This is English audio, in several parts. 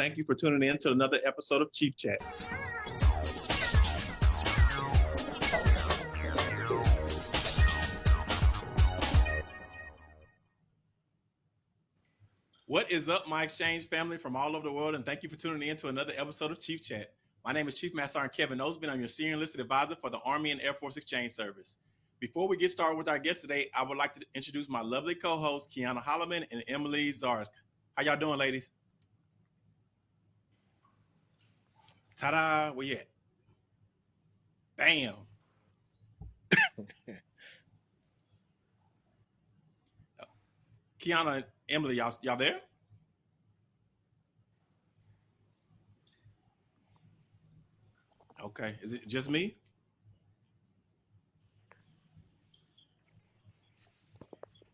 Thank you for tuning in to another episode of Chief Chat. What is up, my exchange family from all over the world? And thank you for tuning in to another episode of Chief Chat. My name is Chief Master Sergeant Kevin Osby. I'm your senior enlisted advisor for the Army and Air Force Exchange Service. Before we get started with our guest today, I would like to introduce my lovely co-hosts, Kiana Holloman and Emily Zarsk. How y'all doing, ladies? Ta-da! Where you at? Bam! Kiana and Emily, y'all, y'all there? Okay. Is it just me?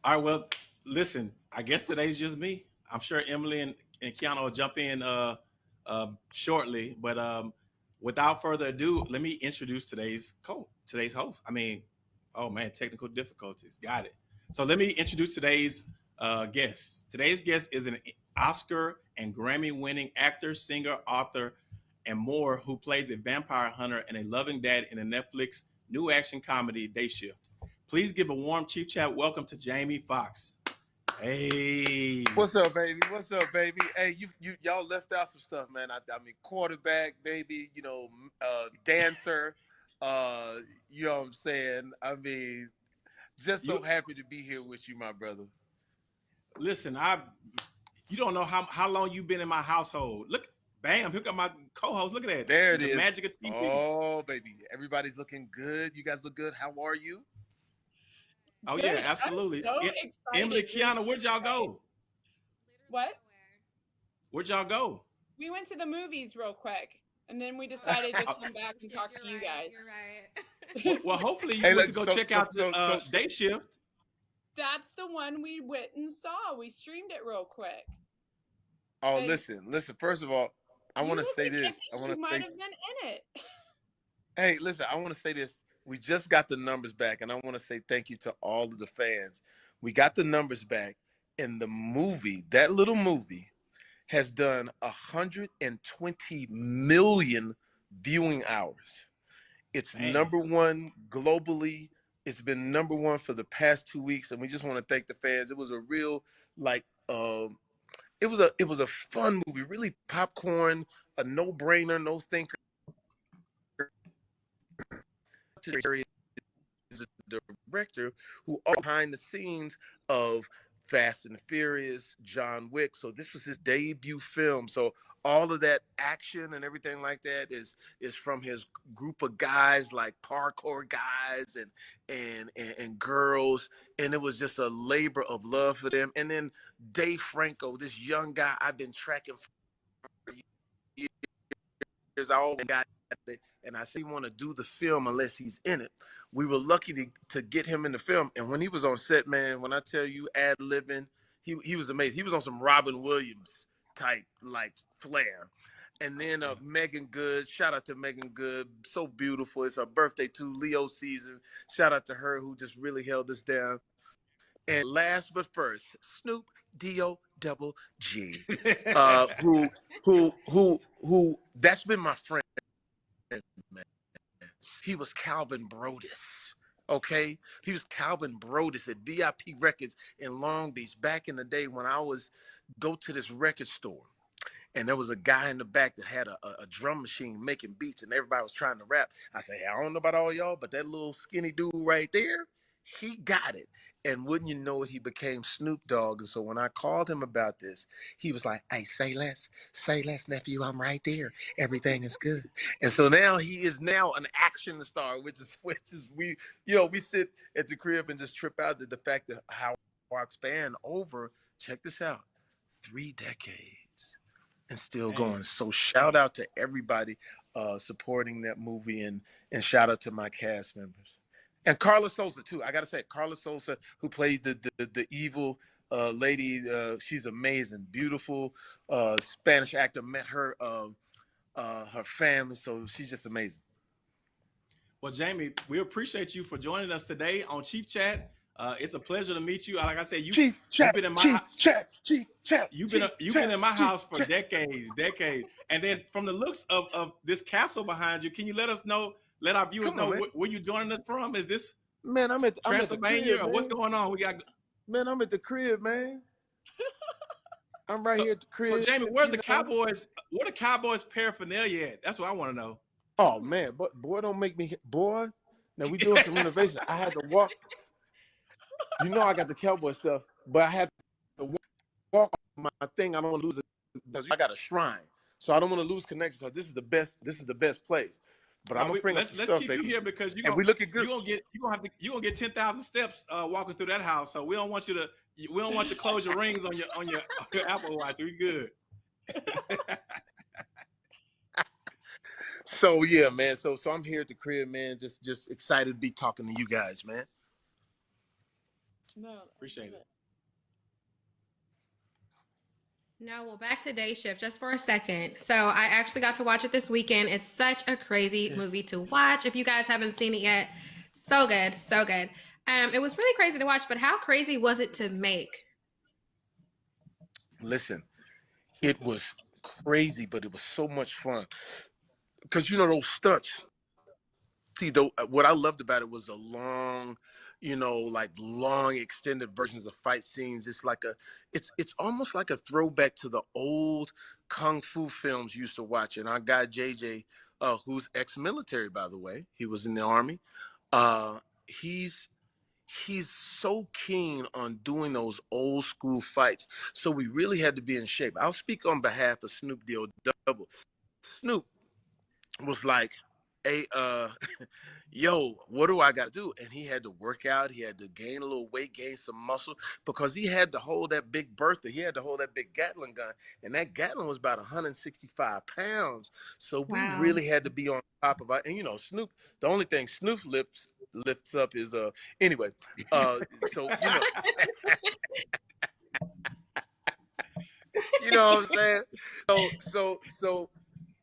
All right. Well, listen, I guess today's just me. I'm sure Emily and, and Kiana will jump in uh, uh, shortly. But um, without further ado, let me introduce today's co today's host. I mean, oh man, technical difficulties. Got it. So let me introduce today's uh, guest. Today's guest is an Oscar and Grammy winning actor, singer, author, and more who plays a vampire hunter and a loving dad in a Netflix new action comedy, Day Shift. Please give a warm Chief Chat welcome to Jamie Foxx. Hey. What's up, baby? What's up, baby? Hey, you you y'all left out some stuff, man. I, I mean, quarterback, baby. You know, uh, dancer. Uh, you know what I'm saying? I mean, just so You- happy to be here with you, my brother. Listen, I you don't know how, how long you've been in my household. Look, bam, here got my co-host. Look at that. There it the is. magic of TV. Oh, baby, everybody's looking good. You guys look good. How are you? Oh, Good. yeah, I'm absolutely. so Em- excited. Emily, Kiana, where'd y'all go? What? Where'd y'all go? We went to the movies real quick, and then we decided to come back and talk to you right, guys. You're right. Well, well hopefully you Hey, went to go so- check so- out the uh, so- day shift. That's the one we went and saw. We streamed it real quick. Oh, Hey. listen, listen. First of all, I want to say this. like I want You to might say, have been in it. hey, listen. I want to say this. We just got the numbers back, and I want to say thank you to all of the fans. We got the numbers back, and the movie, that little movie, has done 120 million viewing hours. It's Man. number one globally. It's been number one for the past two weeks, and we just want to thank the fans. It was a real like um it was a it was a fun movie, really popcorn, a no brainer, no thinker. Is the director who are behind the scenes of Fast and Furious, John Wick. So this was his debut film. So all of that action and everything like that is is from his group of guys like parkour guys and and and, and girls and it was just a labor of love for them and then dave franco this young guy i've been tracking for years i always got and i said want to do the film unless he's in it we were lucky to, to get him in the film and when he was on set man when i tell you ad libbing he, he was amazing he was on some robin williams type like flair and then uh, Meagan Good, shout out to Meagan Good, so beautiful. It's her birthday too, Leo season. Shout out to her who just really held us down. And last but first, Snoop D-O double G, uh, who who who who that's been my friend. He was Calvin Broadus. Okay, he was Calvin Broadus at VIP Records in Long Beach back in the day when I was go to this record store and there was a guy in the back that had a, a, a drum machine making beats and everybody was trying to rap. I said, hey, I don't know about all y'all, but that little skinny dude right there, he got it. And wouldn't you know it, he became Snoop Dogg. And so when I called him about this, he was like, hey, say less, say less, nephew, I'm right there. Everything is good. And so now he is now an action star, which is which is we, you know, we sit at the crib and just trip out at the fact that how our span over, check this out, three decades and still going. So shout out to everybody uh, supporting that movie and and shout out to my cast members. And Karla Souza too. I gotta say, Karla Souza, who played the the, the evil uh, lady, uh, she's amazing, beautiful uh, Spanish actor. Met her uh, uh, her family, so she's just amazing. Well, Jamie, we appreciate you for joining us today on Chief Chat. Uh, it's a pleasure to meet you. Like I said, you Chief chat, been in my chief chat, chief chat. you've been you've been in my chief house for chat. decades, decades. And then from the looks of, of this castle behind you, can you let us know, let our viewers on, know where, you joining us from? Is this Man, I'm at I'm at the Transylvania crib, what's going on? We got Man, I'm at the crib, man. I'm right So- here at the crib. so Jamie, where's the know? Cowboys? Where the Cowboys paraphernalia at? That's what I want to know. Oh man, but boy, don't make me boy. Now we doing some renovations. I had to walk. You know, I got the cowboy stuff, but I had to wa- walk my thing. I don't want to lose it because I got a shrine, so I don't want to lose connection because this is the best. This is the best place. But I'm gonna bring up let's some let's stuff, keep baby. you here because you and gonna, we looking you good. gonna get you gonna have to you gonna get ten thousand steps uh, walking through that house. So we don't want you to we don't want you to close your rings on your on your, on your Apple Watch. We good. So yeah, man. So so I'm here at the crib, man. Just just excited to be talking to you guys, man. No, Appreciate love it. No, well, back to day shift just for a second. So I actually got to watch it this weekend. It's such a crazy movie to watch. If you guys haven't seen it yet, so good, so good. Um, it was really crazy to watch, but how crazy was it to make? Listen, it was crazy, but it was so much fun. Because you know those stunts. See, though, what I loved about it was the long, you know, like long extended versions of fight scenes. It's like a, it's it's almost like a throwback to the old kung fu films you used to watch. And our guy JJ, uh, who's ex-military by the way, he was in the army. Uh, he's he's so keen on doing those old school fights. So we really had to be in shape. I'll speak on behalf of Snoop D-O Double. Snoop was like, a uh, yo, what do I got to do? And he had to work out. He had to gain a little weight, gain some muscle because he had to hold that big Bertha. He had to hold that big Gatling gun. And that Gatling was about 165 pounds. So we Wow. really had to be on top of it. And, you know, Snoop, the only thing Snoop lifts lifts up is, uh, anyway, uh, so, you know, you know what I'm saying? So, so, so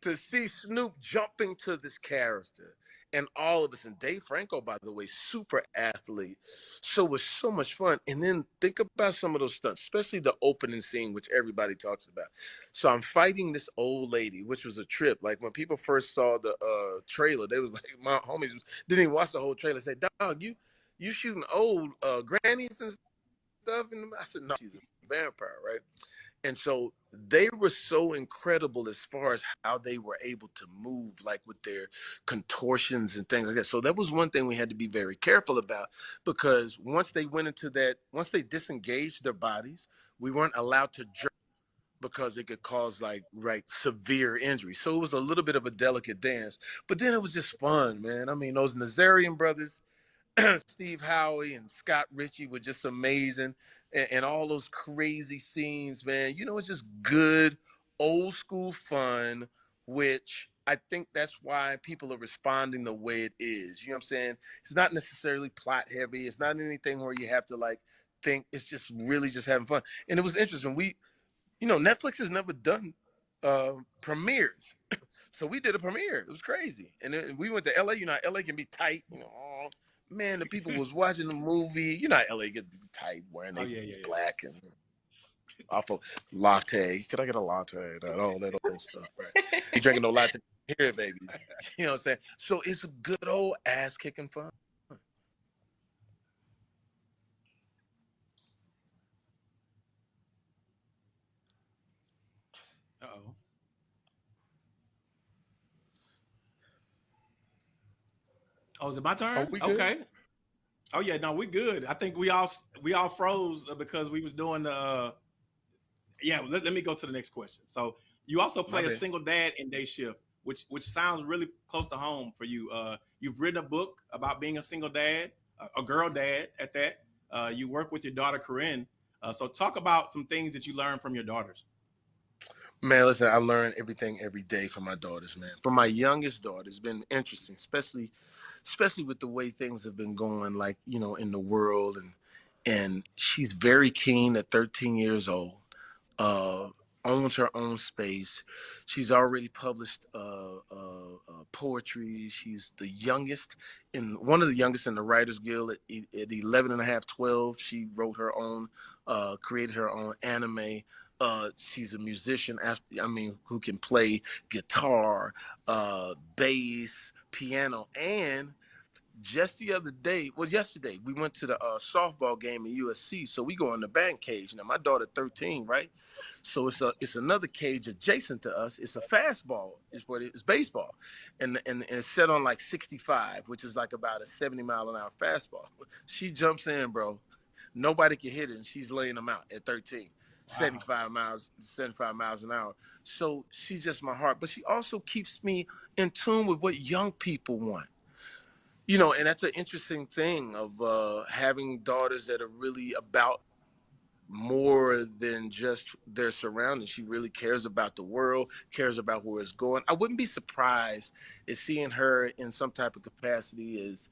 to see Snoop jumping to this character and all of us, and Dave Franco, by the way, super athlete. So it was so much fun. And then think about some of those stunts, especially the opening scene, which everybody talks about. So I'm fighting this old lady, which was a trip. Like when people first saw the uh, trailer, they was like, my homies didn't even watch the whole trailer. Say, dog, you you shooting old uh, grannies and stuff? And I said, no, she's a vampire, right? And so they were so incredible as far as how they were able to move, like with their contortions and things like that. So that was one thing we had to be very careful about because once they went into that, once they disengaged their bodies, we weren't allowed to jerk because it could cause like right severe injury. So it was a little bit of a delicate dance, but then it was just fun, man. I mean, those Nazarian brothers, Steve Howey and Scott Ritchie were just amazing. And, and all those crazy scenes, man. You know, it's just good, old school fun, which I think that's why people are responding the way it is. You know what I'm saying? It's not necessarily plot heavy. It's not anything where you have to like think. It's just really just having fun. And it was interesting. We, you know, Netflix has never done uh, premieres. So we did a premiere. It was crazy. And then we went to LA. You know, LA can be tight. You know, man, the people was watching the movie. You know, how LA get tight wearing Oh they yeah, yeah, yeah. black and off of latte. Could I get a latte? That all that old stuff, right? You drinking no latte here, baby. You know what I'm saying? So it's a good old ass kicking fun. Uh oh. Oh, is it my turn? Are we good? okay. Oh yeah, no, we're good. I think we all we all froze because we was doing the. Uh, yeah, let, let me go to the next question. So you also play a single dad in day shift, which which sounds really close to home for you. Uh, you've written a book about being a single dad, a, a girl dad at that. Uh, you work with your daughter Corinne. Uh, so talk about some things that you learned from your daughters. Man, listen, I learn everything every day from my daughters, man. From my youngest daughter, it's been interesting, especially especially with the way things have been going, like, you know, in the world and and she's very keen at 13 years old. Uh owns her own space. She's already published uh, uh, uh, poetry. She's the youngest in one of the youngest in the Writers Guild at, at 11 and a half, 12. She wrote her own, uh, created her own anime. Uh, she's a musician. After, I mean, who can play guitar, uh, bass, piano, and just the other day, well, yesterday, we went to the uh, softball game in USC. So we go in the band cage. Now, my daughter 13, right? So it's a it's another cage adjacent to us. It's a fastball, is what it is baseball. And, and, and it's set on like 65, which is like about a 70 mile an hour fastball. She jumps in, bro. Nobody can hit it, and she's laying them out at 13. Wow. 75 miles, 75 miles an hour. So she's just my heart. But she also keeps me in tune with what young people want you know, and that's an interesting thing of uh, having daughters that are really about more than just their surroundings. She really cares about the world, cares about where it's going. I wouldn't be surprised if seeing her in some type of capacity as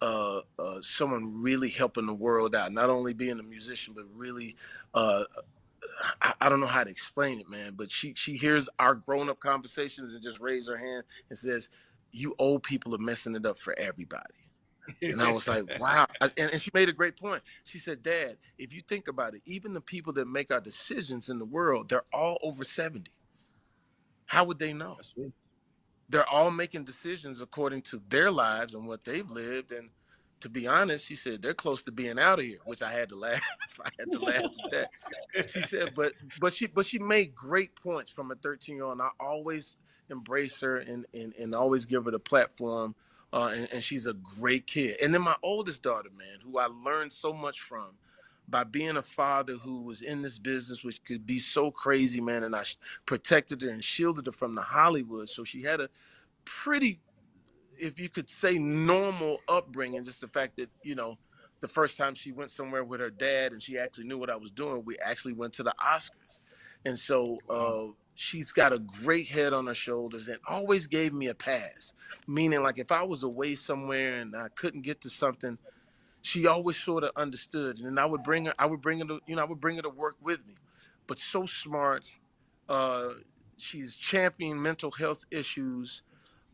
uh, uh, someone really helping the world out, not only being a musician, but really, uh, I, I, don't know how to explain it, man. But she she hears our grown up conversations and just raises her hand and says, you old people are messing it up for everybody. And I was like, wow. And, and she made a great point. She said, Dad, if you think about it, even the people that make our decisions in the world, they're all over 70. How would they know? They're all making decisions according to their lives and what they've lived. And to be honest, she said they're close to being out of here, which I had to laugh. I had to laugh at that. She said, but but she but she made great points from a 13 year old. And I always embrace her and, and, and always give her the platform. Uh, and, and she's a great kid. And then my oldest daughter, man, who I learned so much from by being a father who was in this business, which could be so crazy, man. And I protected her and shielded her from the Hollywood. So she had a pretty, if you could say, normal upbringing. Just the fact that, you know, the first time she went somewhere with her dad and she actually knew what I was doing, we actually went to the Oscars. And so, uh, she's got a great head on her shoulders and always gave me a pass. Meaning, like if I was away somewhere and I couldn't get to something, she always sort of understood. And then I would bring her, I would bring her to, you know, I would bring her to work with me. But so smart. Uh, she's championing mental health issues.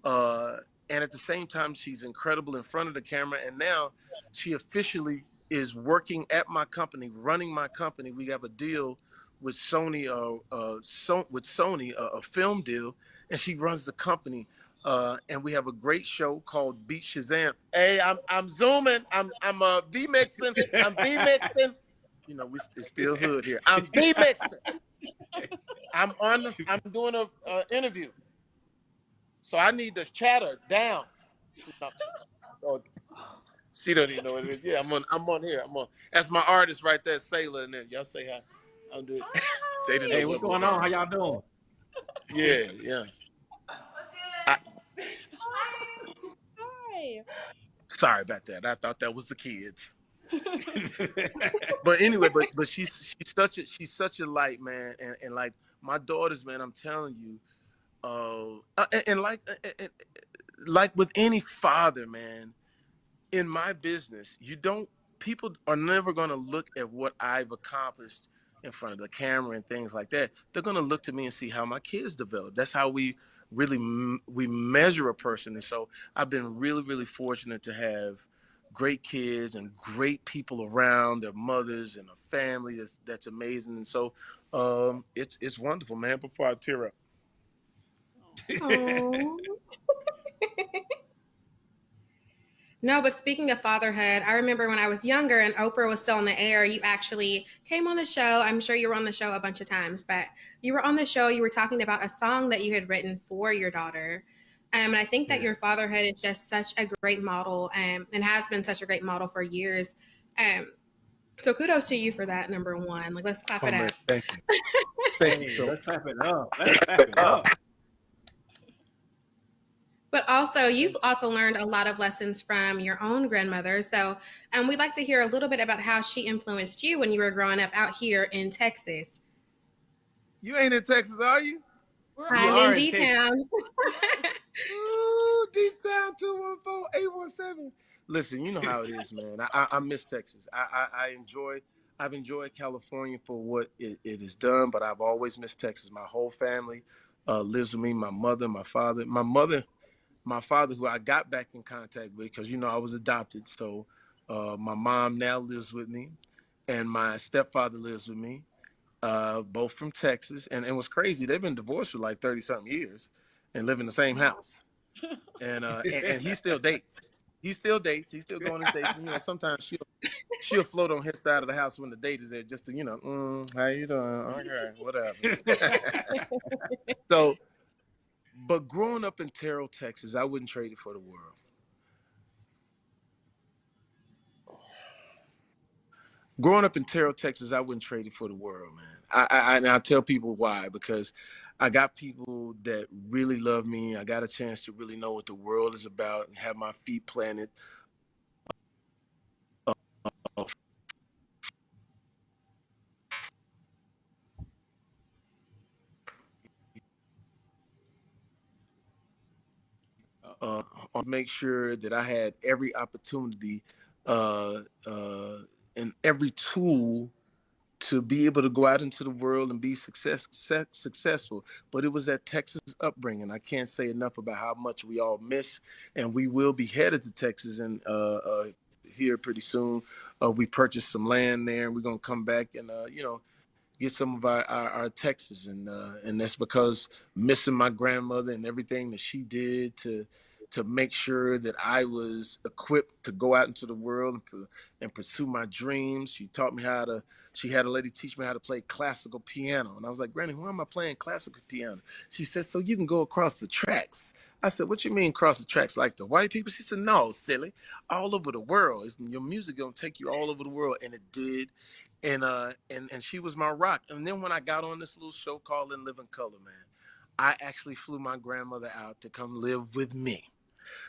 Uh, and at the same time, she's incredible in front of the camera. And now she officially is working at my company, running my company. We have a deal with Sony, uh, uh, so, with Sony, uh, a film deal, and she runs the company. Uh, and we have a great show called Beat Shazam. Hey, I'm I'm zooming. I'm I'm uh V mixing. I'm V mixing. You know, we it's still hood here. I'm V mixing. I'm on. The, I'm doing a uh, interview, so I need the chatter down. Oh, she don't even know what it is. Yeah, I'm on. I'm on here. I'm on. That's my artist right there, Sailor. And there, y'all say hi. I'm doing. they didn't hey, what's going on? How y'all doing? Yeah, yeah. I, Hi. Sorry about that. I thought that was the kids. but anyway, but but she's she's such a she's such a light man, and, and like my daughters, man, I'm telling you, uh, and, and like and, like with any father, man, in my business, you don't people are never going to look at what I've accomplished in front of the camera and things like that, they're going to look to me and see how my kids develop. That's how we really we measure a person. And so I've been really, really fortunate to have great kids and great people around their mothers and a family that's that's amazing. And so um, it's it's wonderful, man. Before I tear up. No, but speaking of fatherhood, I remember when I was younger and Oprah was still on the air, you actually came on the show. I'm sure you were on the show a bunch of times, but you were on the show, you were talking about a song that you had written for your daughter. Um, and I think that your fatherhood is just such a great model um, and has been such a great model for years. Um, so kudos to you for that, number one. Like, let's clap oh, it man, up. Thank you. Thank you. So let's clap it up. Let's clap it up. But also, you've also learned a lot of lessons from your own grandmother. So, um, we'd like to hear a little bit about how she influenced you when you were growing up out here in Texas. You ain't in Texas, are you? I'm in D Town. Ooh, D Town 214 817. Listen, you know how it is, man. I, I, I miss Texas. I, I, I enjoy I've enjoyed California for what it, it has done, but I've always missed Texas. My whole family uh, lives with me. My mother, my father, my mother, my father, who I got back in contact with because you know I was adopted. So uh, my mom now lives with me, and my stepfather lives with me, uh, both from Texas. And it was crazy. They've been divorced for like thirty something years, and live in the same house. And uh, and, and he still dates. He still dates. He's still going to dates. And, you know, sometimes she'll she'll float on his side of the house when the date is there, just to you know, mm, how you doing? Okay, whatever. so, but growing up in Terrell, Texas, I wouldn't trade it for the world. Growing up in Terrell, Texas, I wouldn't trade it for the world, man. I, I and I tell people why because I got people that really love me. I got a chance to really know what the world is about and have my feet planted. Uh, uh, make sure that I had every opportunity uh, uh, and every tool to be able to go out into the world and be success, success, successful. But it was that Texas upbringing. I can't say enough about how much we all miss, and we will be headed to Texas and uh, uh, here pretty soon. Uh, we purchased some land there, and we're gonna come back and uh, you know get some of our our, our Texas, and uh, and that's because missing my grandmother and everything that she did to to make sure that I was equipped to go out into the world and, and pursue my dreams. She taught me how to. She had a lady teach me how to play classical piano, and I was like, Granny, why am I playing classical piano? She said, so you can go across the tracks. I said, what you mean across the tracks? Like the white people? She said, no, silly. All over the world. Your music gonna take you all over the world, and it did. And uh, and and she was my rock. And then when I got on this little show called In Living Color, man, I actually flew my grandmother out to come live with me.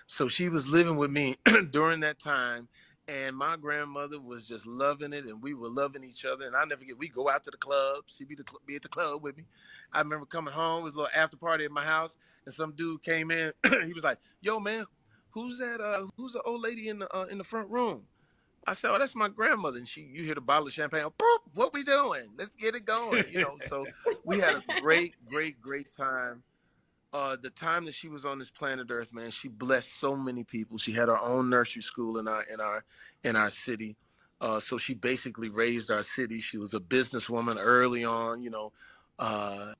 So she was living with me during that time, and my grandmother was just loving it, and we were loving each other. And I never get we go out to the club. She'd be the be at the club with me. I remember coming home, it was a little after party at my house, and some dude came in. he was like, "Yo, man, who's that? Uh, who's the old lady in the uh, in the front room?" I said, "Oh, that's my grandmother." And she, you hear the bottle of champagne. Boop, what we doing? Let's get it going. You know. So we had a great, great, great time uh, the time that she was on this planet Earth, man, she blessed so many people. She had her own nursery school in our in our in our city. Uh, so she basically raised our city. She was a businesswoman early on, you know, uh,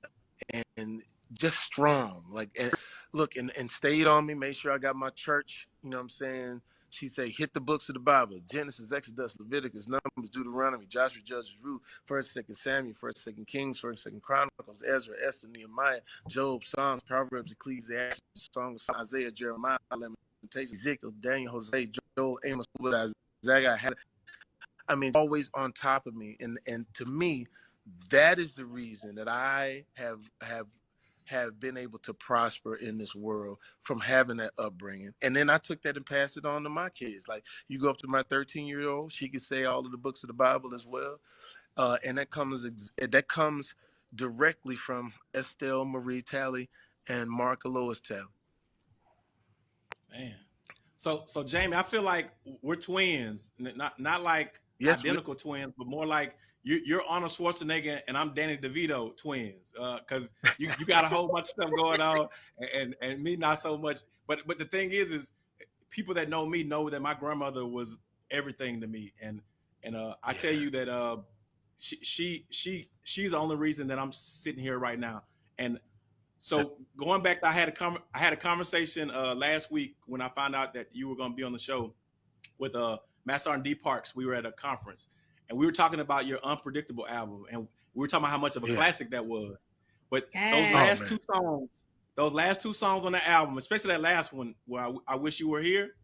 and, just strong. Like, and look, and, and stayed on me. Made sure I got my church. You know what I'm saying? She say, hit the books of the Bible: Genesis, Exodus, Leviticus, Numbers, Deuteronomy, Joshua, Judges, Ruth, First, Second Samuel, First, Second Kings, First, Second Chronicles, Ezra, Esther, Nehemiah, Job, Psalms, Proverbs, Ecclesiastes, Songs, Isaiah, Jeremiah, Lamentations, Ezekiel, Daniel, Hosea, Joel, Amos, Isaiah. I mean, always on top of me, and and to me, that is the reason that I have have have been able to prosper in this world from having that upbringing. And then I took that and passed it on to my kids. Like you go up to my 13 year old, she can say all of the books of the Bible as well. Uh, and that comes that comes directly from Estelle Marie Talley and Mark Lois Talley. Man. So so Jamie, I feel like we're twins, not not like yes, identical twins, but more like you, you're Arnold Schwarzenegger and I'm Danny DeVito twins, because uh, you, you got a whole bunch of stuff going on, and and me not so much. But but the thing is, is people that know me know that my grandmother was everything to me, and and uh, I tell you that uh, she she she she's the only reason that I'm sitting here right now. And so going back, I had a com- I had a conversation uh, last week when I found out that you were going to be on the show with uh Master D Parks. We were at a conference and we were talking about your unpredictable album, and we were talking about how much of a yeah. classic that was. But yes. those last oh, two songs, those last two songs on the album, especially that last one where I, I wish you were here,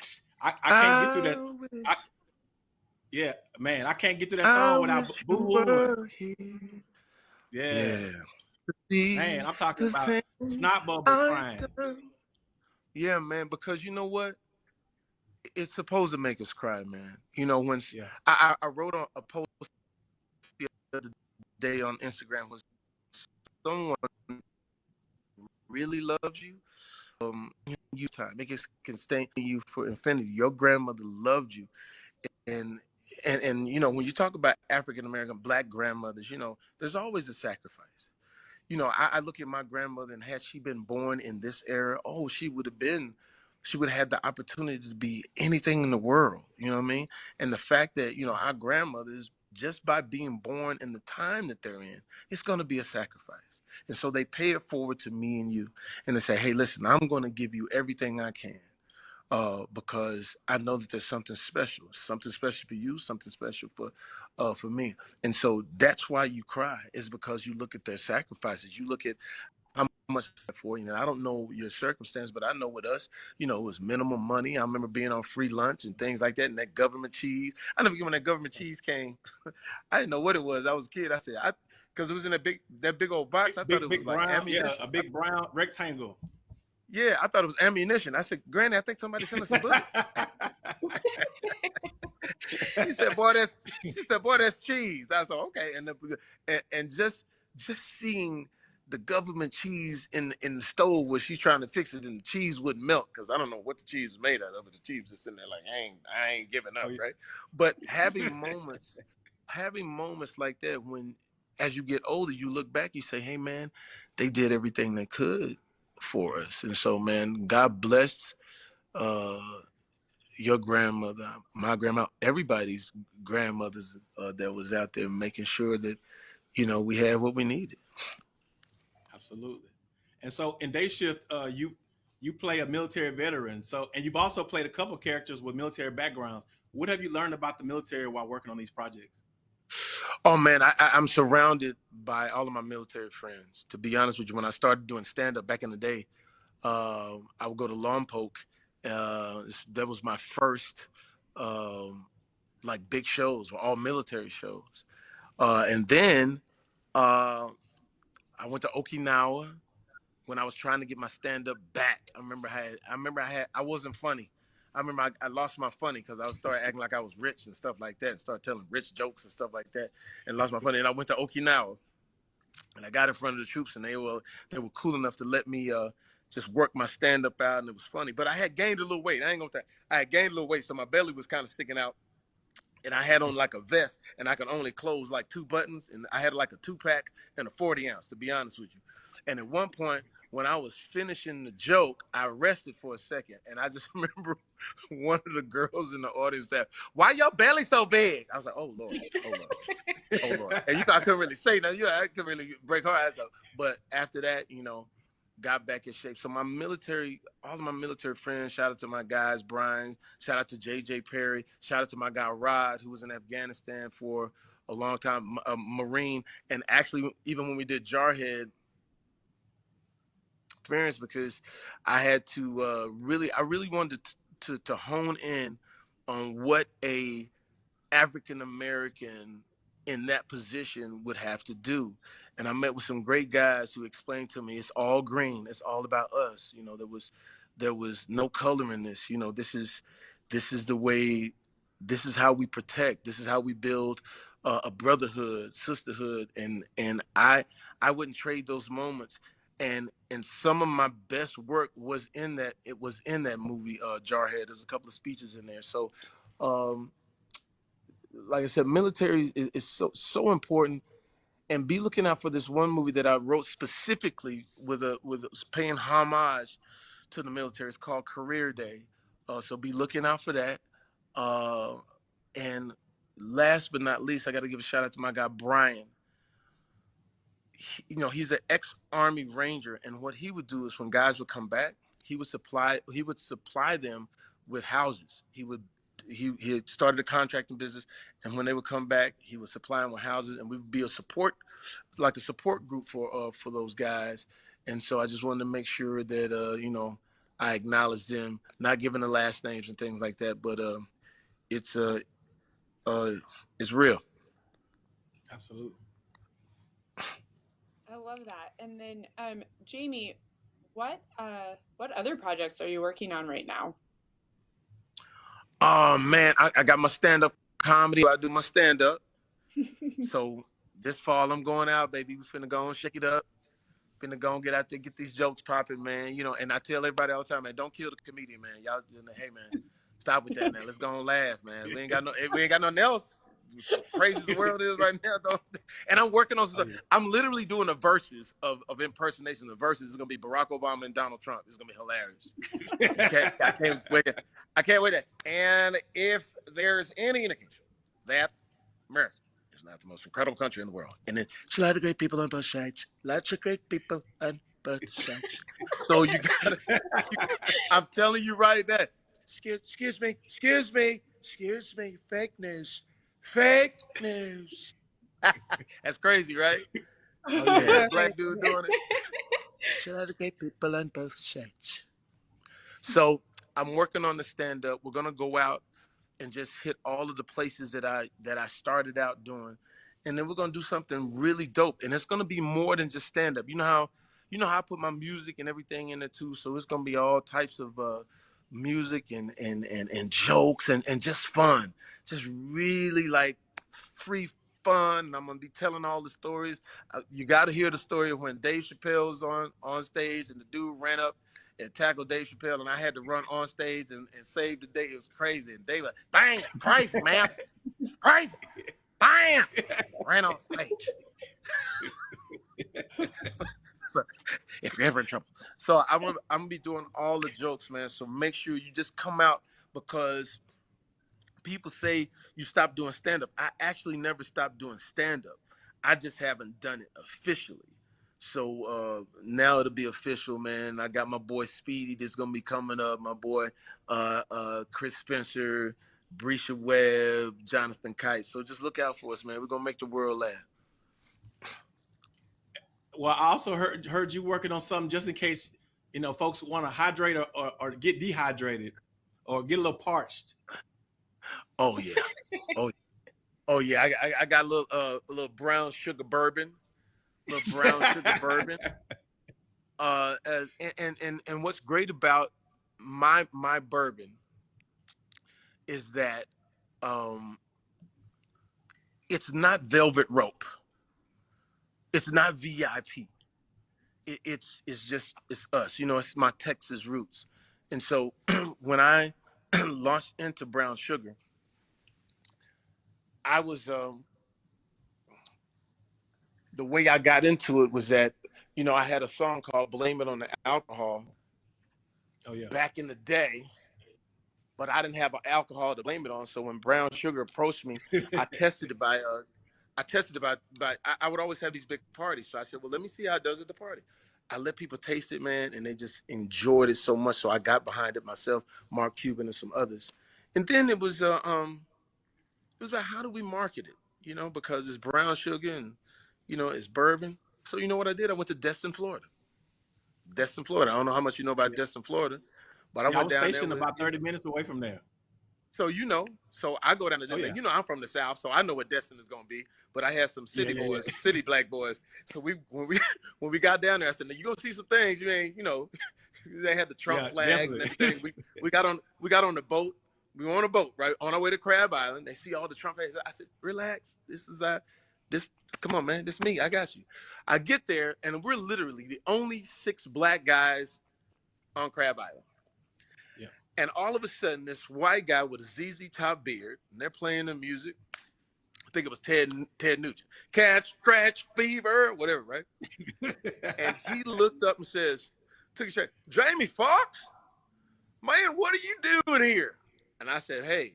I, I can't I get through that. I, yeah, man, I can't get through that song without boo Yeah. yeah. Man, I'm talking about snot bubble crying. Yeah, man, because you know what? It's supposed to make us cry, man. You know, when yeah. I, I wrote on a post the other day on Instagram was someone really loves you, um, you time it can, can stay in you for infinity. Your grandmother loved you, and and and you know when you talk about African American black grandmothers, you know there's always a sacrifice. You know, I, I, look at my grandmother, and had she been born in this era, oh, she would have been, she would have had the opportunity to be anything in the world. You know what I mean? And the fact that you know our grandmothers, just by being born in the time that they're in, it's going to be a sacrifice. And so they pay it forward to me and you, and they say, hey, listen, I'm going to give you everything I can uh, because I know that there's something special, something special for you, something special for uh, for me. And so that's why you cry is because you look at their sacrifices. You look at how much for you know. I don't know your circumstance, but I know with us, you know, it was minimum money. I remember being on free lunch and things like that, and that government cheese. I never when that government cheese came. I didn't know what it was. I was a kid. I said, I because it was in a big that big old box. I big, thought it was like brown, ammunition. Yeah, a big brown rectangle. Yeah, I thought it was ammunition. I said, Granny, I think somebody sent us some bullets. he said, "Boy, that's." She said, "Boy, that's cheese." I said, "Okay," and, the, and and just just seeing the government cheese in in the stove where she's trying to fix it and the cheese wouldn't melt because I don't know what the cheese is made out of, but the cheese is sitting there like I ain't I ain't giving up, oh, yeah. right? But having moments, having moments like that when as you get older, you look back, you say, Hey man, they did everything they could for us. And so, man, God bless uh, your grandmother, my grandma, everybody's grandmothers uh, that was out there making sure that, you know, we had what we needed. Absolutely. And so in Day Shift, uh, you you play a military veteran. So and you've also played a couple characters with military backgrounds. What have you learned about the military while working on these projects? Oh man, I, am surrounded by all of my military friends. To be honest with you, when I started doing stand up back in the day, uh, I would go to Lompoc. Uh, that was my first um, like big shows, all military shows. Uh, and then uh, I went to Okinawa when I was trying to get my stand up back. I remember I had, I remember I had, I wasn't funny. I remember I, I lost my funny because I started acting like I was rich and stuff like that, and started telling rich jokes and stuff like that, and lost my funny. And I went to Okinawa, and I got in front of the troops, and they were they were cool enough to let me uh, just work my stand up out, and it was funny. But I had gained a little weight. I ain't gonna. Th- I had gained a little weight, so my belly was kind of sticking out, and I had on like a vest, and I could only close like two buttons, and I had like a two pack and a forty ounce, to be honest with you. And at one point, when I was finishing the joke, I rested for a second, and I just remember one of the girls in the audience said, "Why your belly so big?" I was like, "Oh Lord, oh Lord, oh Lord," and you know I couldn't really say nothing. You know, I couldn't really break her ass up. But after that, you know, got back in shape. So my military, all of my military friends, shout out to my guys, Brian, shout out to JJ Perry, shout out to my guy Rod, who was in Afghanistan for a long time, a Marine, and actually even when we did Jarhead experience because I had to uh, really, I really wanted to, to, to hone in on what a African American in that position would have to do. And I met with some great guys who explained to me it's all green. It's all about us. You know, there was there was no color in this. You know, this is this is the way this is how we protect. This is how we build uh, a brotherhood, sisterhood, and and I I wouldn't trade those moments and and some of my best work was in that it was in that movie uh jarhead there's a couple of speeches in there so um like i said military is, is so so important and be looking out for this one movie that i wrote specifically with a with paying homage to the military. It's called career day. Uh, so be looking out for that. Uh and last but not least i got to give a shout out to my guy brian. You know, he's an ex-army ranger, and what he would do is when guys would come back, he would supply he would supply them with houses. He would he he had started a contracting business, and when they would come back, he was supplying with houses, and we would be a support, like a support group for uh, for those guys. And so I just wanted to make sure that uh, you know I acknowledge them, not giving the last names and things like that, but uh, it's uh, uh, it's real. Absolutely. I love that. And then, um, Jamie, what uh, what other projects are you working on right now? Oh man, I, I got my stand up comedy. I do my stand up. so this fall I'm going out, baby. We finna go and shake it up. Finna go and get out there, get these jokes popping, man. You know, and I tell everybody all the time, man, don't kill the comedian, man. Y'all, hey man, Stop with that now. Let's go and laugh, man. We ain't got no we ain't got nothing else. Crazy the world is right now, though. And I'm working on oh, stuff. I'm literally doing a verses of, of impersonation. The verses is gonna be Barack Obama and Donald Trump. It's gonna be hilarious. I can't, I can't wait. I can't wait. And if there's any indication that America is not the most incredible country in the world, and it's a lot of great people on both sides, lots of great people on both sides. So you gotta. I'm telling you right now. Excuse, excuse me. Excuse me. Excuse me. Fake news. Fake news. That's crazy, right? Oh, yeah. Black dude doing it. A lot of great people on both sides. So I'm working on the stand up. We're gonna go out and just hit all of the places that I that I started out doing. And then we're gonna do something really dope. And it's gonna be more than just stand up. You know how you know how I put my music and everything in it too. So it's gonna be all types of uh music and and and, and jokes and, and just fun. Just really like free fun. I'm gonna be telling all the stories. Uh, you got to hear the story of when Dave Chappelle's on on stage and the dude ran up and tackled Dave Chappelle, and I had to run on stage and, and save the day. It was crazy. And Dave, like, dang, crazy, man. It's crazy. Bam! Ran on stage. so, if you're ever in trouble. So I'm gonna, I'm gonna be doing all the jokes, man. So make sure you just come out because people say you stop doing stand up. I actually never stopped doing stand up. I just haven't done it officially. So uh, now it'll be official, man. I got my boy Speedy that's gonna be coming up. My boy uh, uh, Chris Spencer, Bresha Webb, Jonathan Kite. So just look out for us, man. We're gonna make the world laugh. Well, I also heard heard you working on something just in case you know folks want to hydrate or, or, or get dehydrated or get a little parched. Oh yeah, oh, oh yeah. I, I, I got a little uh, a little brown sugar bourbon, a little brown sugar bourbon. Uh, as, and and and what's great about my my bourbon is that um, it's not velvet rope. It's not VIP. It, it's it's just it's us. You know, it's my Texas roots. And so when I launched into brown sugar, I was um, the way I got into it was that you know I had a song called "Blame It on the Alcohol." Oh yeah. Back in the day, but I didn't have alcohol to blame it on. So when Brown Sugar approached me, I tested it by uh, I tested about, by by I, I, would always have these big parties. So I said, well, let me see how it does at the party. I let people taste it, man, and they just enjoyed it so much. So I got behind it myself, Mark Cuban and some others. And then it was uh, um it was about how do we market it, you know, because it's brown sugar and you know, it's bourbon. So you know what I did? I went to Destin, Florida. Destin, Florida. I don't know how much you know about Destin, Florida, but I yeah, went I was down stationed there about 30 minutes away from there. So you know, so I go down to Oh, yeah. You know, I'm from the South, so I know what Destin is gonna be. But I had some city yeah, yeah. boys, city black boys. So we when we when we got down there, I said, "Now you gonna see some things you ain't, you know." they had the Trump flags and everything. We we got on we got on the boat. We were on a boat, right, on our way to Crab Island. They see all the Trump flags. I said, "Relax. This is uh this. Come on, man. This me. I got you." I get there, and we're literally the only six black guys on Crab Island. And all of a sudden, this white guy with a ZZ Top beard, and they're playing the music. I think it was Ted Ted Nugent. Catch, scratch, fever, whatever, right? And he looked up and says, took a shot, Jamie Foxx, man, what are you doing here? And I said, Hey,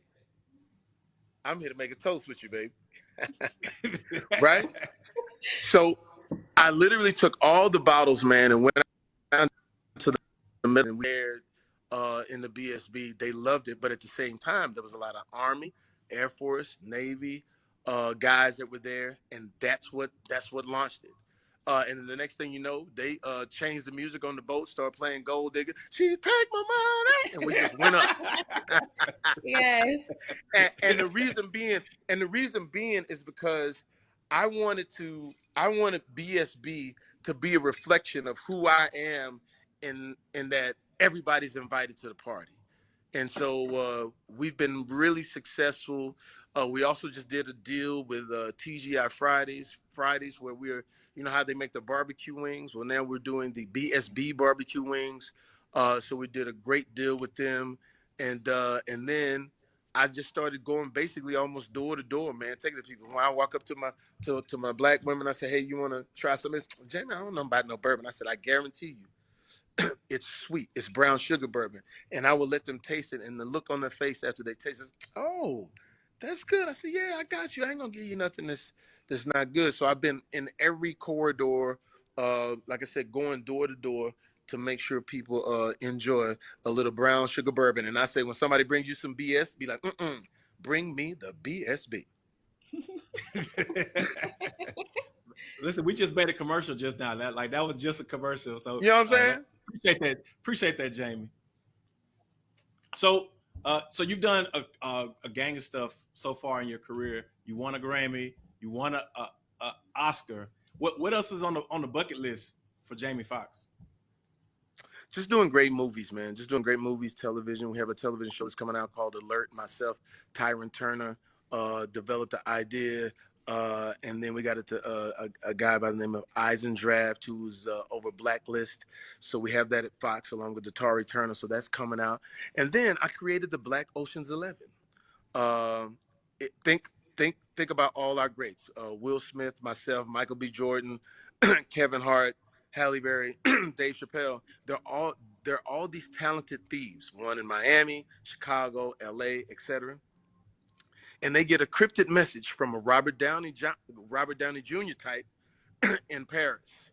I'm here to make a toast with you, babe. right? So I literally took all the bottles, man, and went down to the middle and where uh, in the BSB. They loved it, but at the same time, there was a lot of Army, Air Force, Navy uh, guys that were there, and that's what that's what launched it. Uh, and the next thing you know, they uh, changed the music on the boat, started playing Gold Digger. She take my money, and we just went up. Yes. and, and the reason being, and the reason being is because I wanted to, I wanted BSB to be a reflection of who I am, in in that everybody's invited to the party, and so uh, we've been really successful. Uh, we also just did a deal with uh, TGI Fridays, Fridays where we're, you know how they make the barbecue wings. Well, now we're doing the BSB barbecue wings. Uh, so we did a great deal with them. and uh, and then I just started going basically almost door to door, man, taking the people. When I walk up to my to, to my black women, I say, "Hey, you want to try something?" Jamie, I don't know about no bourbon. I said, "I guarantee you, it's sweet. It's brown sugar bourbon." And I will let them taste it, and the look on their face after they taste it, oh, that's good. I said, "Yeah, I got you. I ain't gonna give you nothing that's that's not good." So I've been in every corridor, uh, like I said, going door to door to make sure people uh, enjoy a little brown sugar bourbon. And I say, when somebody brings you some BS, be like, Mm-mm, bring me the BSB. Listen, we just made a commercial just now. That like that was just a commercial. So You know what I'm uh, saying? Appreciate that. Appreciate that, Jamie. So, uh, so you've done a, a, a gang of stuff so far in your career. You won a Grammy. You won a, a, a Oscar. What what else is on the on the bucket list for Jamie Foxx? just doing great movies, man. Just doing great movies, television. We have a television show that's coming out called Alert. Myself, Tyron Turner, uh, developed the idea. Uh, and then we got it to uh, a, a, guy by the name of Eisendrath, who's uh, over Blacklist. So we have that at Fox along with Datari Turner. So that's coming out. And then I created the Black Ocean's Eleven. Um, it, think, think, think about all our greats: uh, Will Smith, myself, Michael B. Jordan, Kevin Hart, Halle Berry, Dave Chappelle, they're all they're all these talented thieves. One in Miami, Chicago, L.A., etc. And they get a cryptic message from a Robert Downey Robert Downey Jr. type in Paris.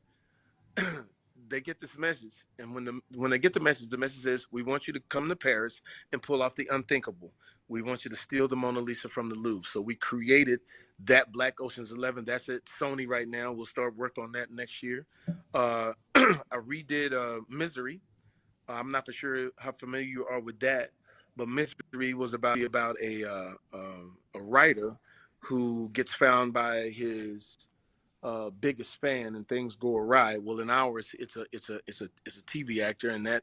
they get this message, and when the when they get the message, the message says, "We want you to come to Paris and pull off the unthinkable. We want you to steal the Mona Lisa from the Louvre." So we created that Black Ocean's Eleven. That's at Sony right now. We'll start work on that next year. Uh, I redid uh, Misery. Uh, I'm not for sure how familiar you are with that, but Misery was about about a uh, um, a writer who gets found by his uh, biggest fan and things go awry. Well, in ours, it's a it's a it's a it's a TV actor, and that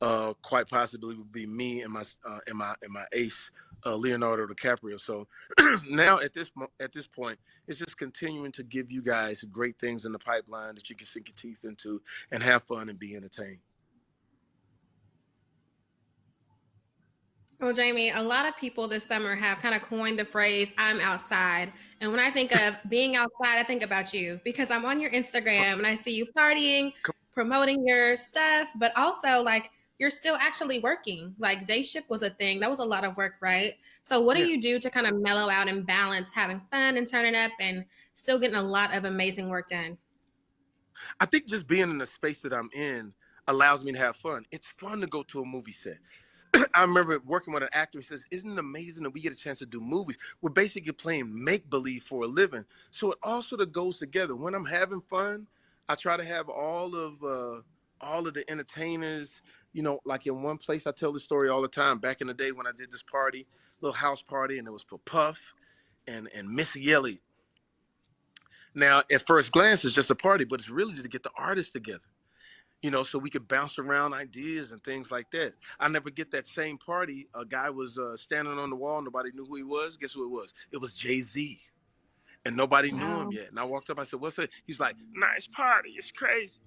uh, quite possibly would be me and my uh, and my and my ace uh, Leonardo DiCaprio. So now at this at this point, it's just continuing to give you guys great things in the pipeline that you can sink your teeth into and have fun and be entertained. Well, Jamie, a lot of people this summer have kind of coined the phrase "I'm outside," and when I think of being outside, I think about you because I'm on your Instagram and I see you partying, promoting your stuff, but also like you're still actually working. Like day shift was a thing. That was a lot of work, right? So what do yeah. you do to kind of mellow out and balance having fun and turning up and still getting a lot of amazing work done? I think just being in the space that I'm in allows me to have fun. It's fun to go to a movie set. I remember working with an actor He says, Isn't it amazing that we get a chance to do movies? We're basically playing make believe for a living. So it all sort of goes together. When I'm having fun, I try to have all of uh, all of the entertainers, you know, like in one place, I tell the story all the time. Back in the day when I did this party, little house party, and it was for Puff and and Missy Elliott. Now, at first glance, it's just a party, but it's really to get the artists together you know, so we could bounce around ideas and things like that. I never get that same party. A guy was uh, standing on the wall, nobody knew who he was. Guess who it was? It was Jay Z, and nobody wow. knew him yet. And I walked up, I said, "What's it?" He's like, "Nice party. It's crazy.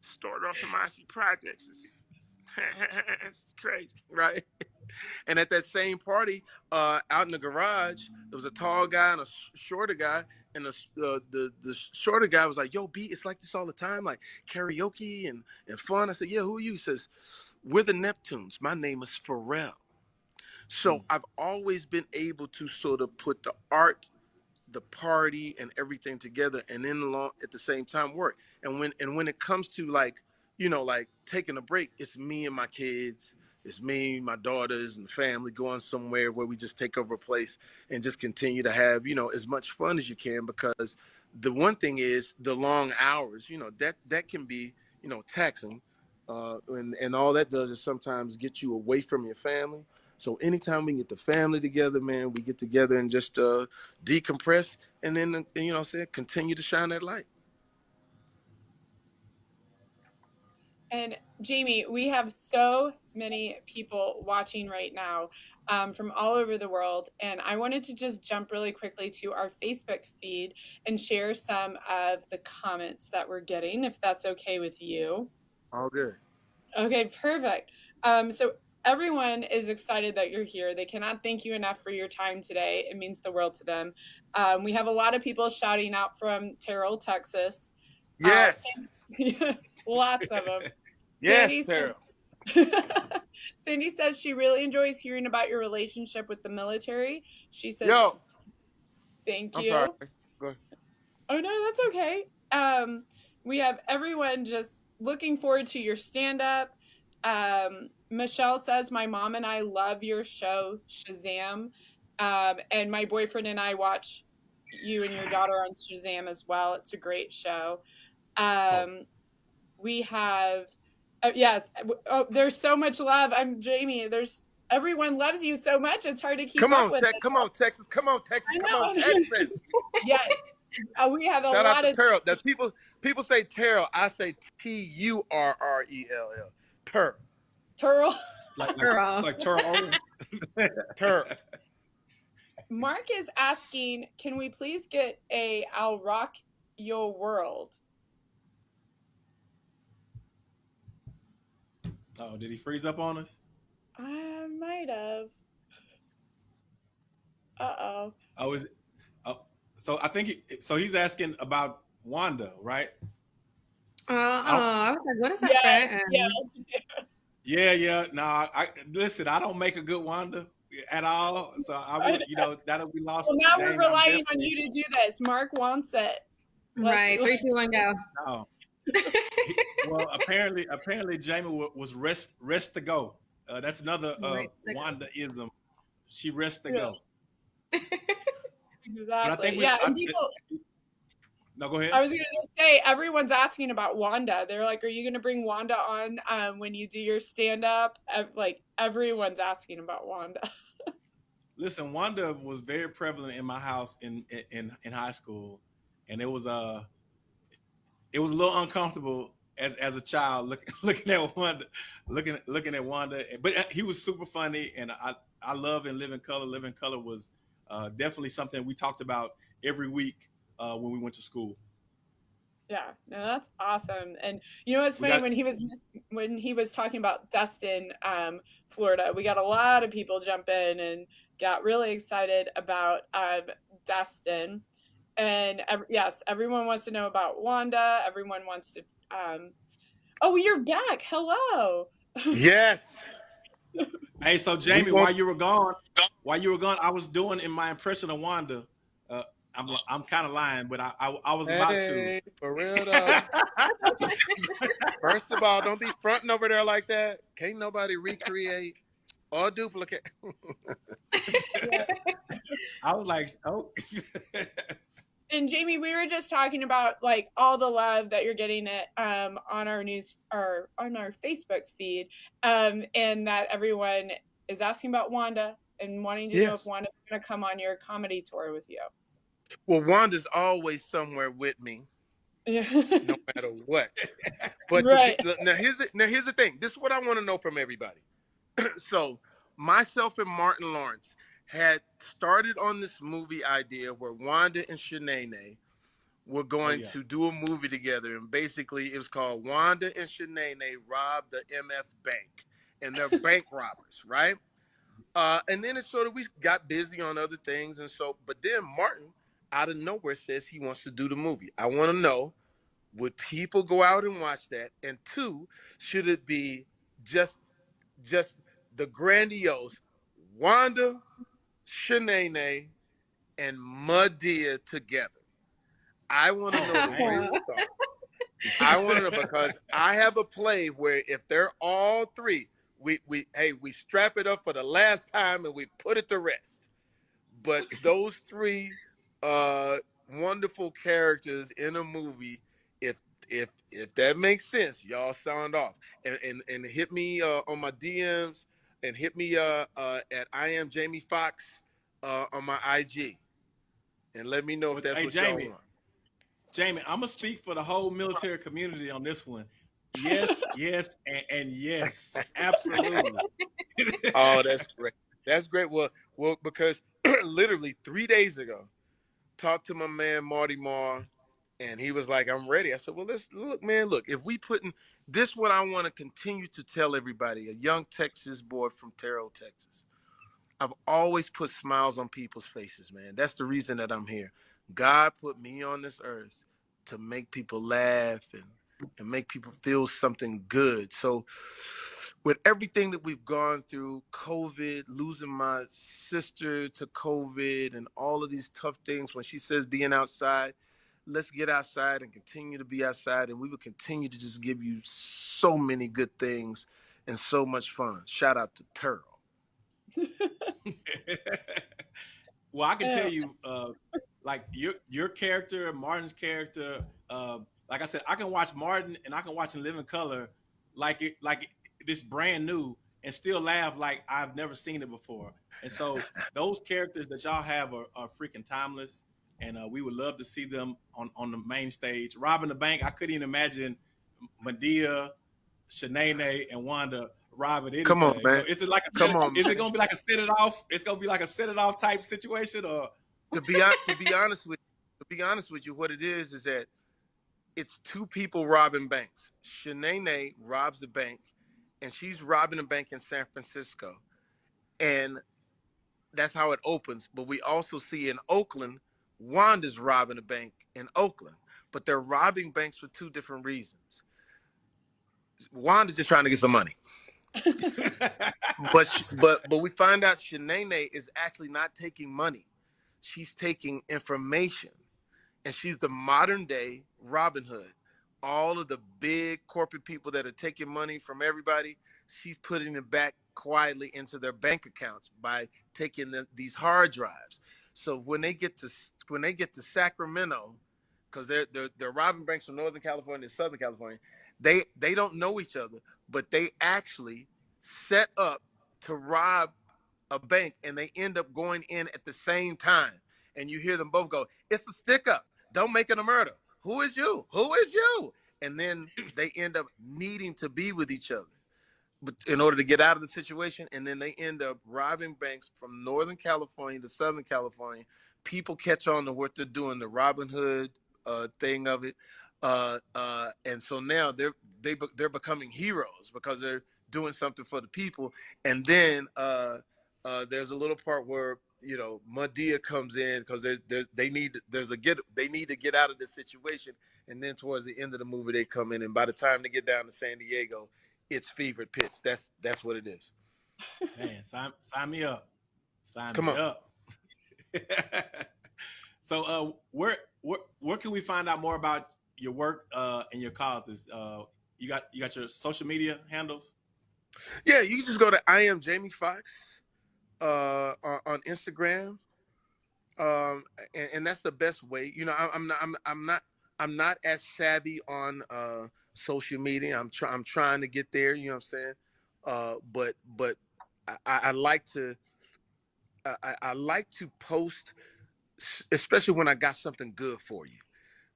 Started off the Marcy Projects. It's, it's crazy, right?" And at that same party, uh, out in the garage, there was a tall guy and a shorter guy, and the, uh, the the shorter guy was like, "Yo, B, it's like this all the time, like karaoke and and fun." I said, "Yeah, who are you?" He says, "We're the Neptunes. My name is Pharrell." So mm. I've always been able to sort of put the art, the party, and everything together, and then along at the same time work. And when and when it comes to like, you know, like taking a break, it's me and my kids it's me, my daughters, and the family going somewhere where we just take over a place and just continue to have, you know, as much fun as you can. Because the one thing is the long hours, you know, that that can be, you know, taxing. Uh, and, and all that does is sometimes get you away from your family. So anytime we get the family together, man, we get together and just uh, decompress and then, you know, say continue to shine that light. And Jamie, we have so many people watching right now um, from all over the world. And I wanted to just jump really quickly to our Facebook feed and share some of the comments that we're getting, if that's okay with you. All good. Okay, perfect. Um, so everyone is excited that you're here. They cannot thank you enough for your time today. It means the world to them. Um, we have a lot of people shouting out from Terrell, Texas. Yes. Uh, lots of them. Yes, Sandy Terrell. Sandy says she really enjoys hearing about your relationship with the military. She says, Yo, "Thank I'm you." sorry. Go ahead. Oh no, that's okay. Um, we have everyone just looking forward to your stand up. Um, Michelle says, My mom and I love your show, Shazam. Um, and my boyfriend and I watch you and your daughter on Shazam as well. It's a great show. Um, we have, uh, yes, oh, there's so much love. I'm Jamie. There's everyone loves you so much. It's hard to keep Come up on, with. Tex- come on, Texas. Come on, Texas. Come on. Texas. yes. Uh, we have a Shout lot out to of Terrell. That people people say Terrell. I say T U R R E L L. Ter. Turl. Like Girl. like, like Terrell Mark is asking, can we please get a I'll rock your world? Oh, did he freeze up on us? I might have. Uh oh. Oh, is it? Oh, so I think he, so. He's asking about Wanda, right? Oh, oh, I was like, what is that? Yes, yes. Yeah, yeah. No, I listen. I don't make a good Wanda at all. So I would, you know, that'll be lost. Well, now James. we're relying on you to do this. Mark wants it. Let's- Right. Three, two, one, go. No. Well, apparently, apparently, Jamie was rest rest to go. Uh, that's another uh, Rest. Wanda ism. She rest to go. Exactly. think we- yeah. I and people, No, go ahead. I was going to say, everyone's asking about Wanda. They're like, are you going to bring Wanda on um, when you do your stand up? Like, everyone's asking about Wanda. Listen, Wanda was very prevalent in my house in in in high school, and it was uh it was a little uncomfortable as as a child look, looking at Wanda, looking looking at Wanda. But uh, he was super funny, and I I love in Living Color. Living Color was uh, definitely something we talked about every week uh, when we went to school. Yeah, no, that's awesome. And you know what's We funny got- when he was when he was talking about Destin, um, Florida, we got a lot of people jump in and got really excited about um, Destin. And ev- yes, everyone wants to know about Wanda. Everyone wants to. Um, oh, you're back. Hello. Yes. Hey, so Jamie, want- while you were gone, while you were gone, I was doing in my impression of Wanda. Uh, I'm I'm kind of lying, but I I, I was about to. For real though. First of all, don't be fronting over there like that. Can't nobody recreate or duplicate. I was like, oh. And Jamie, we were just talking about like all the love that you're getting it um, on our news or on our Facebook feed, um, and that everyone is asking about Wanda and wanting to know if Wanda's going to come on your comedy tour with you. Well, Wanda's always somewhere with me, Yeah. no matter what. But Right. be- now here's the, now here's the thing. This is what I want to know from everybody. so myself and Martin Lawrence had started on this movie idea where Wanda and Shanae were going yeah. to do a movie together, and basically it was called Wanda and Shanae rob the MF Bank, and they're bank robbers, right? Uh, and then it sort of we got busy on other things, and so but then Martin out of nowhere says he wants to do the movie. I want to know would people go out and watch that? And two, should it be just just the grandiose Wanda, Shanae, and Madea together? I want to know the Oh, real thought. I want to know because I have a play where if they're all three, we we hey we strap it up for the last time and we put it to rest. But those three uh wonderful characters in a movie, if if if that makes sense, y'all sound off and and, and hit me uh, on my DMs and hit me uh, uh at I am Jamie Foxx uh on my IG and let me know if that's Hey, what Jamie. y'all want. Jamie, I'm gonna speak for the whole military community on this one. Yes, yes, and, and yes, absolutely. Oh, that's great. That's great. Well, well, because literally three days ago, talked to my man Marty Marr, And he was like, I'm ready. I said, Well, let's look, man, look, if we putting this what I want to continue to tell everybody, a young Texas boy from Terrell, Texas. I've always put smiles on people's faces, man. That's the reason that I'm here. God put me on this earth to make people laugh and and make people feel something good. So with everything that we've gone through, COVID, losing my sister to COVID and all of these tough things when she says being outside, let's get outside and continue to be outside and we will continue to just give you so many good things and so much fun. Shout out to Terrell. well, I can tell you, uh, like your your character, Martin's character. Uh, like I said, I can watch Martin and I can watch In Living Color, like it, like this brand new, and still laugh like I've never seen it before. And so those characters that y'all have are, are freaking timeless, and uh, we would love to see them on on the main stage. Robbing the bank, I couldn't even imagine Madea, Shanae, and Wanda robbing anything. Come on, man. So is it like a Come on, is man. it gonna be like a set it off? It's gonna be like a set it off type situation, or to be to be honest with to be honest with you, what it is is that it's two people robbing banks. Shanae robs the bank, and she's robbing a bank in San Francisco, and that's how it opens. But we also see in Oakland, Wanda's robbing a bank in Oakland, but they're robbing banks for two different reasons. Wanda's just trying to get some money. but but but we find out Shanae is actually not taking money. She's taking information. And she's the modern day Robin Hood. All of the big corporate people that are taking money from everybody, she's putting it back quietly into their bank accounts by taking the, these hard drives. So when they get to when they get to Sacramento, because they're, they're they're robbing banks from Northern California to Southern California, they they don't know each other, but they actually set up to rob a bank and they end up going in at the same time. And you hear them both go, It's a stick up. Don't make it a murder. Who is you? Who is you? And then they end up needing to be with each other but in order to get out of the situation. And then they end up robbing banks from Northern California to Southern California. People catch on to what they're doing, the Robin Hood uh, thing of it. Uh, uh, and so now they're they be- they're becoming heroes because they're doing something for the people. And then uh, uh, there's a little part where you know Madea comes in because there's, there's they need there's a get they need to get out of this situation. And then towards the end of the movie, they come in, and by the time they get down to San Diego, it's fevered pitch. That's that's what it is. man, sign sign me up. Sign Come me on. up. so uh where where where can we find out more about your work uh and your causes? Uh you got you got your social media handles? Yeah, you can just go to I am Jamie Foxx uh, on, Instagram, um, and, and that's the best way. You know, I, I'm not I'm, I'm not I'm not as savvy on uh, social media. I'm trying I'm trying to get there. You know what I'm saying? Uh, but but I I like to I, I- I like to post, especially when I got something good for you.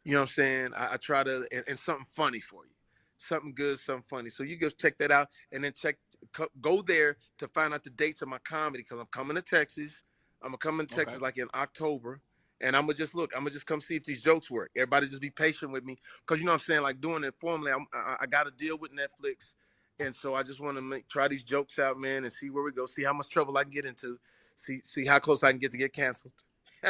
You know what I'm saying? I, I try to and, and something funny for you, something good, something funny. So you go check that out, and then check go there to find out the dates of my comedy because I'm coming to Texas. I'm gonna come in Okay. Texas like in October, and I'm gonna just look. I'm gonna just come see if these jokes work. Everybody just be patient with me because you know what I'm saying. Like doing it formally, I'm, I, I got to deal with Netflix, and so I just want to make try these jokes out, man, and see where we go. See how much trouble I can get into. See see how close I can get to get canceled.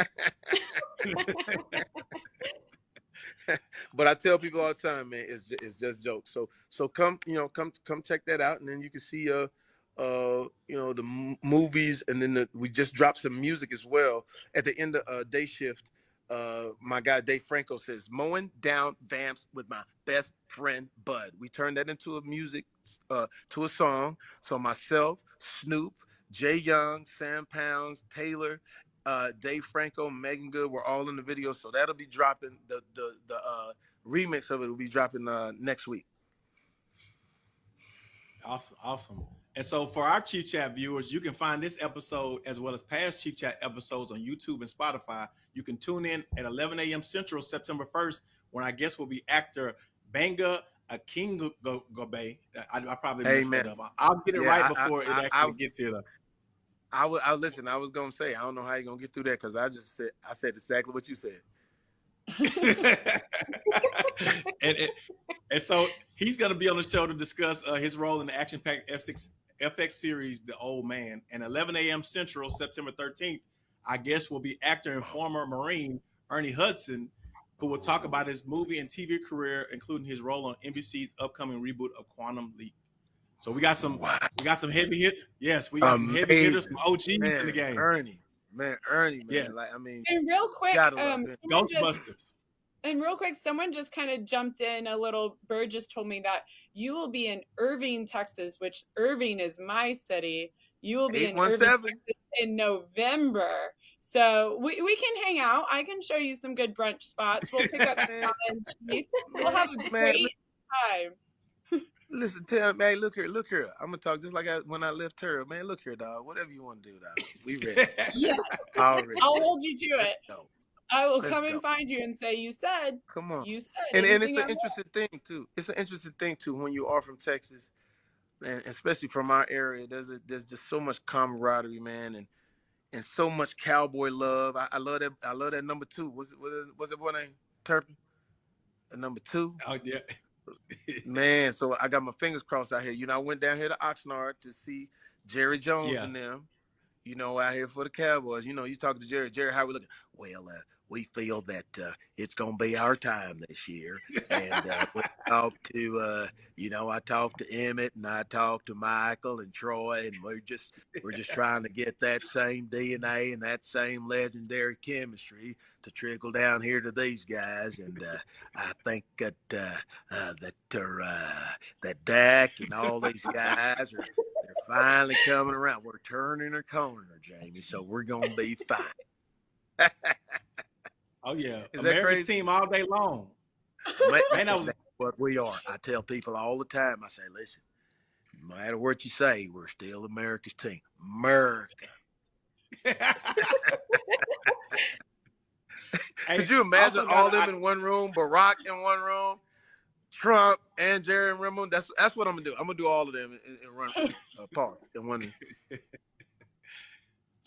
but I tell people all the time, man, it's just, it's just jokes. So so come you know come come check that out, and then you can see uh uh you know the movies, and then the, we just dropped some music as well at the end of uh, day shift. Uh, my guy Dave Franco says mowing down vamps with my best friend Bud. We turned that into a music uh to a song. So myself, Snoop, Jay Young, Sam Pounds, Taylor, uh, Dave Franco, Meagan Good were all in the video. So that'll be dropping the the the uh, remix of it will be dropping uh, next week. Awesome, awesome. And so for our Chief Chat viewers, you can find this episode as well as past Chief Chat episodes on YouTube and Spotify. You can tune in at 11 a.m. Central, September 1st, when our guest will be actor Benga Akingobe. I, I probably messed Amen. that up. I'll get it Yeah, right I- I- before it I- actually I- gets here. Though. I would I listen. I was gonna say I don't know how you're gonna get through that because I just said I said exactly what you said. and, and, and so he's to be on the show to discuss uh, his role in the action-packed F6 FX series, The Old Man. And 11 a.m. Central, September 13th, I guess will be actor and former Marine Ernie Hudson, who will talk about his movie and TV career, including his role on NBC's upcoming reboot of Quantum Leap. So we got some, wow. we got some heavy hit. Yes, we got Amazing. some heavy hitters from OG man, in the game. Ernie, man, Ernie, man. Yeah. Like I mean, and real quick, um, Ghostbusters. Just, and real quick, someone just kind of jumped in. A little bird just told me that you will be in Irving, Texas, which Irving is my city. You will be in Irving, Texas in November. So we, we can hang out. I can show you some good brunch spots. We'll pick up some We'll have a great time. Listen, tell me, hey, look here, look here. I'm gonna talk just like I, when I left her. Man, look here, dog. Whatever you want to do, dog. We ready. yeah. Already. I'll hold you to it. No. I will Let's come go. and find you and say, "You said." Come on. You said. And and it's an interesting thing too. It's an interesting thing too when you are from Texas, and especially from our area. There's a, there's just so much camaraderie, man, and and so much cowboy love. I, I love that. I love that number two. Was it was it, was it what name? Turpin. The number two. Oh yeah. Man, so I got my fingers crossed out here. You know, I went down here to Oxnard to see Jerry Jones yeah. and them. You know, out here for the Cowboys. You know, you talking to Jerry. Jerry, how we looking? Well, uh, we feel that uh, it's going to be our time this year. And uh, we talked to, uh, you know, I talked to Emmett and I talked to Michael and Troy, and we're just we're just trying to get that same DNA and that same legendary chemistry to trickle down here to these guys. And uh, I think that uh, uh, that uh, that Dak and all these guys are they're finally coming around. We're turning a corner, Jamie. So we're going to be fine. Oh yeah, is America's team all day long. Man, Man, was what we are. I tell people all the time. I say, listen, no matter what you say, we're still America's team. America. Could you imagine all them I, in one room, Barack in one room, Trump and Jerry in one room? That's that's what I'm gonna do. I'm gonna do all of them in, in run uh, pause in one.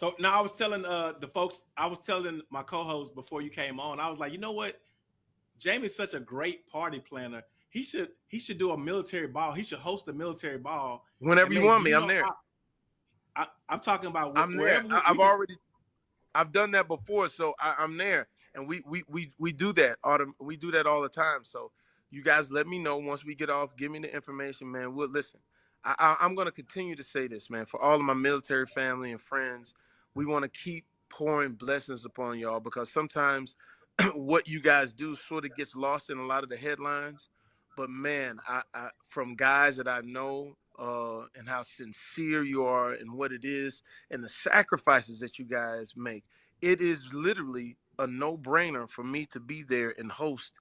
So now I was telling uh, the folks, I was telling my co-host before you came on, I was like, you know what? Jamie's such a great party planner. He should he should do a military ball. He should host a military ball. Whenever you want me, I'm there. I, am talking about I'm there. We, I've we already I've done that before, so I, am there, and we we we we do that. Autumn, we do that all the time. So you guys, let me know once we get off. Give me the information, man. We'll listen. I, I, I'm going to continue to say this, man, for all of my military family and friends we want to keep pouring blessings upon y'all because sometimes what you guys do sort of gets lost in a lot of the headlines. But man, I, I from guys that I know uh, and how sincere you are and what it is and the sacrifices that you guys make, it is literally a no-brainer for me to be there and host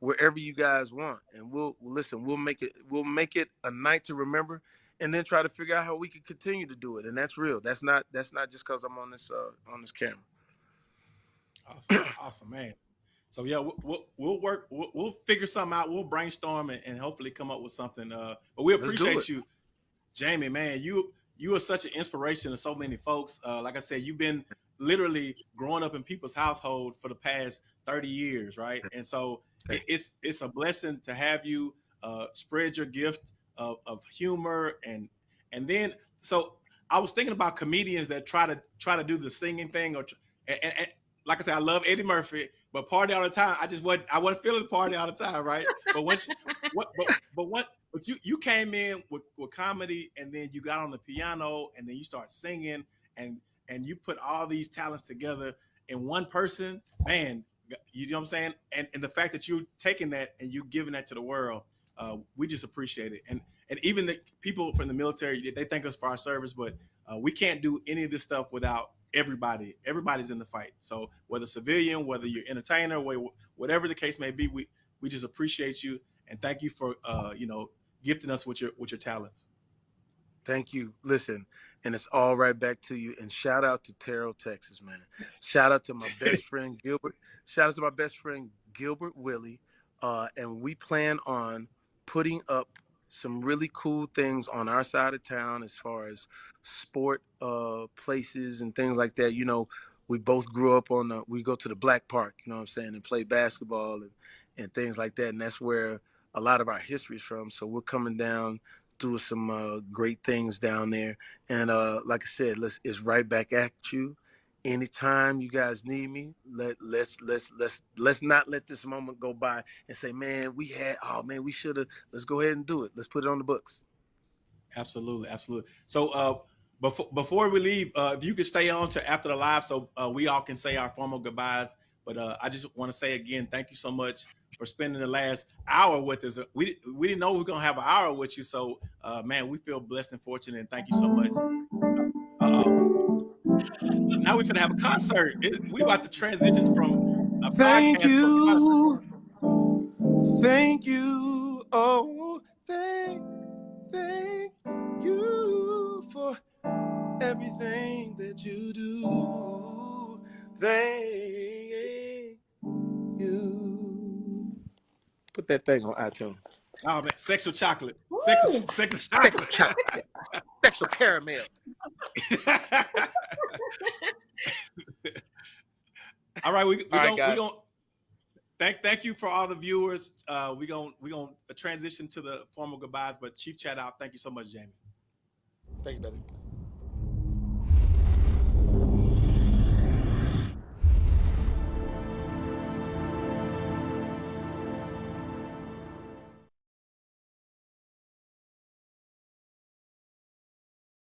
wherever you guys want. And we'll listen. We'll make it. We'll make it a night to remember and then try to figure out how we can continue to do it. And that's real. That's not that's not just because I'm on this uh, on this camera. Awesome, awesome, man. So yeah, we'll, we'll, we'll work. We'll, we'll, figure something out. We'll brainstorm and, and, hopefully come up with something. Uh, but we appreciate you, Jamie. Man, you you are such an inspiration to so many folks. Uh, like I said, you've been literally growing up in people's household for the past 30 years, right? And so it, it's it's a blessing to have you uh, spread your gift of, of humor and and then so I was thinking about comedians that try to try to do the singing thing or and, and, and like I said, I love Eddie Murphy, but party all the time. I just wasn't I wasn't feeling party all the time, right? But once what but but what but you you came in with, with comedy and then you got on the piano and then you start singing and and you put all these talents together in one person, man, you know what I'm saying? And and the fact that you're taking that and you giving that to the world, uh, we just appreciate it. And and even the people from the military, they thank us for our service, but uh, we can't do any of this stuff without everybody. Everybody's in the fight. So whether civilian, whether you're entertainer, whatever the case may be, we we just appreciate you and thank you for uh, you know gifting us with your with your talents. Thank you. Listen, and it's all right back to you. And shout out to Terrell, Texas, man. Shout out to my best friend Gilbert. Shout out to my best friend Gilbert Willie. Uh, and we plan on putting up some really cool things on our side of town as far as sport uh, places and things like that. You know, we both grew up on the, we go to the Black Park, you know what I'm saying, and play basketball and and things like that. And that's where a lot of our history is from. So we're coming down doing some uh, great things down there. And uh, like I said, let's it's right back at you. Anytime you guys need me, let let's let's let's let's not let this moment go by and say, man, we had oh man, we should have. Let's go ahead and do it. Let's put it on the books. Absolutely, absolutely. So uh, before before we leave, uh, if you could stay on to after the live, so uh, we all can say our formal goodbyes. But uh, I just want to say again, thank you so much for spending the last hour with us. We we didn't know we were gonna have an hour with you, so uh, man, we feel blessed and fortunate, and thank you so much. Uh, now we're gonna have a concert. It, we about to transition from a Thank podcast to a concert. you. Thank you. Oh, thank, thank you for everything that you do. Thank you. Put that thing on iTunes. Oh man, sexual chocolate, sexual, sexual chocolate. Chocolate. Sexual caramel. all right, we we All right, gonna, we gonna thank thank you for all the viewers. Uh, we gonna we gonna transition to the formal goodbyes, but Chief chat out. Thank you so much, Jamie. Thank you, brother.